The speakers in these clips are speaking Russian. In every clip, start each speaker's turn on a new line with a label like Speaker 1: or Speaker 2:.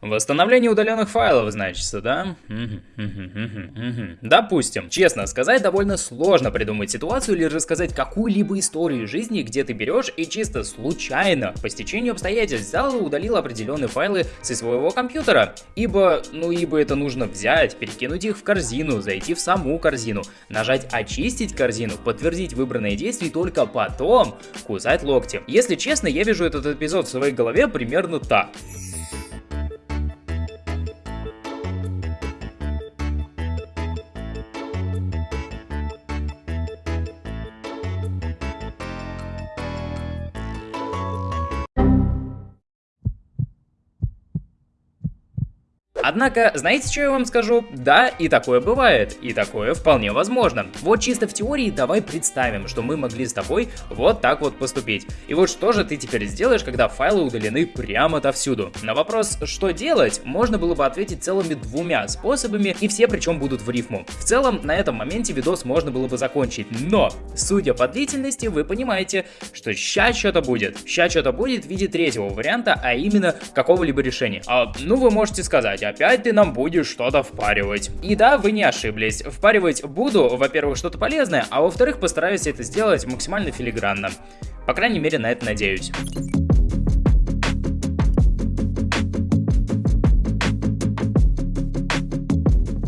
Speaker 1: Восстановление удаленных файлов, значится, да? Допустим. Честно сказать, довольно сложно придумать ситуацию или рассказать какую-либо историю жизни, где ты берешь и чисто случайно, по стечению обстоятельств, взял и удалил определенные файлы со своего компьютера. Ибо, ну ибо это нужно взять, перекинуть их в корзину, зайти в саму корзину, нажать очистить корзину, подтвердить выбранное действие и только потом кусать локти. Если честно, я вижу этот эпизод в своей голове примерно так. Однако, знаете, что я вам скажу? Да, и такое бывает, и такое вполне возможно. Вот чисто в теории давай представим, что мы могли с тобой вот так вот поступить. И вот что же ты теперь сделаешь, когда файлы удалены прямо отовсюду? На вопрос, что делать, можно было бы ответить целыми двумя способами, и все причем будут в рифму. В целом, на этом моменте видос можно было бы закончить, но, судя по длительности, вы понимаете, что ща что-то будет. Ща что-то будет в виде третьего варианта, а именно какого-либо решения. А, ну, вы можете сказать, опять ты нам будешь что-то впаривать. И да, вы не ошиблись. Впаривать буду, во-первых, что-то полезное, а во-вторых, постараюсь это сделать максимально филигранно. По крайней мере, на это надеюсь.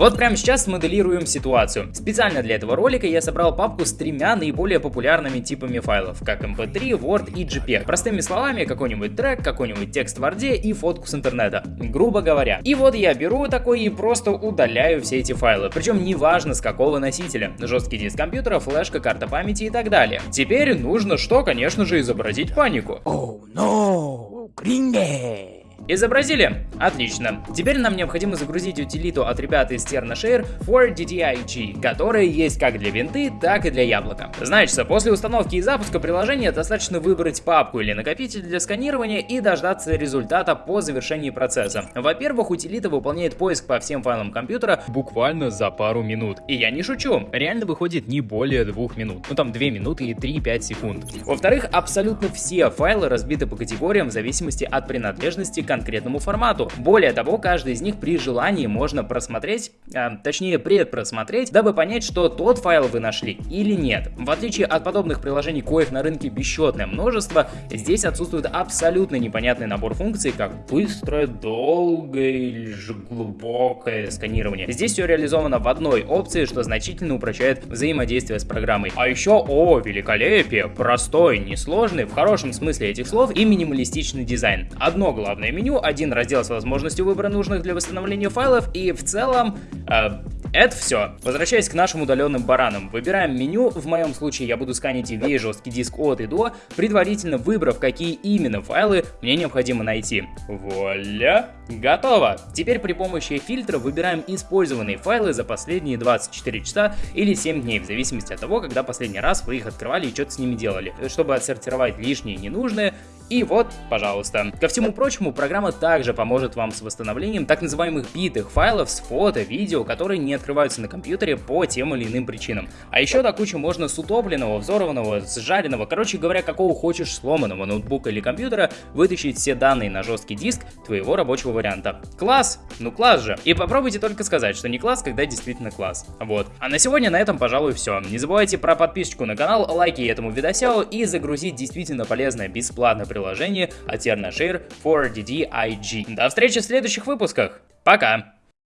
Speaker 1: Вот прямо сейчас смоделируем ситуацию. Специально для этого ролика я собрал папку с тремя наиболее популярными типами файлов, как MP3, Word и JPEG. Простыми словами, какой-нибудь трек, какой-нибудь текст в Word и фотку с интернета, грубо говоря. И вот я беру такой и просто удаляю все эти файлы, причем неважно с какого носителя, жесткий диск компьютера, флешка, карта памяти и так далее. Теперь нужно что, конечно же, изобразить панику.
Speaker 2: Oh no, Gringe!
Speaker 1: Изобразили? Отлично. Теперь нам необходимо загрузить утилиту от ребят из TernaShare for DDIG, которая есть как для винты, так и для яблока. Значит, после установки и запуска приложения достаточно выбрать папку или накопитель для сканирования и дождаться результата по завершении процесса. Во-первых, утилита выполняет поиск по всем файлам компьютера буквально за пару минут. И я не шучу, реально выходит не более двух минут. Ну там 2 минуты и 3-5 секунд. Во-вторых, абсолютно все файлы разбиты по категориям в зависимости от принадлежности конкретному формату. Более того, каждый из них при желании можно просмотреть, а, точнее предпросмотреть, дабы понять, что тот файл вы нашли или нет. В отличие от подобных приложений, коих на рынке бесчетное множество, здесь отсутствует абсолютно непонятный набор функций, как быстрое, долгое или же глубокое сканирование. Здесь все реализовано в одной опции, что значительно упрощает взаимодействие с программой. А еще, о, великолепие, простой, несложный, в хорошем смысле этих слов и минималистичный дизайн. Одно главное меню, один раздел с возможностью выбора нужных для восстановления файлов и в целом э, это все. Возвращаясь к нашим удаленным баранам, выбираем меню, в моем случае я буду сканить весь жесткий диск от и до, предварительно выбрав, какие именно файлы мне необходимо найти. Вуаля! Готово! Теперь при помощи фильтра выбираем использованные файлы за последние 24 часа или 7 дней, в зависимости от того, когда последний раз вы их открывали и что-то с ними делали, чтобы отсортировать лишнее и ненужное и вот, пожалуйста. Ко всему прочему, программа также поможет вам с восстановлением так называемых битых файлов с фото, видео, которые не открываются на компьютере по тем или иным причинам. А еще до кучи можно с утопленного, взорванного, сжаренного, короче говоря, какого хочешь сломанного ноутбука или компьютера вытащить все данные на жесткий диск твоего рабочего варианта. Класс! Ну класс же! И попробуйте только сказать, что не класс, когда действительно класс. Вот. А на сегодня на этом, пожалуй, все. Не забывайте про подписочку на канал, лайки этому видосяу и загрузить действительно полезное бесплатное приложение приложение от TernaShare for DDIG. До встречи в следующих выпусках. Пока!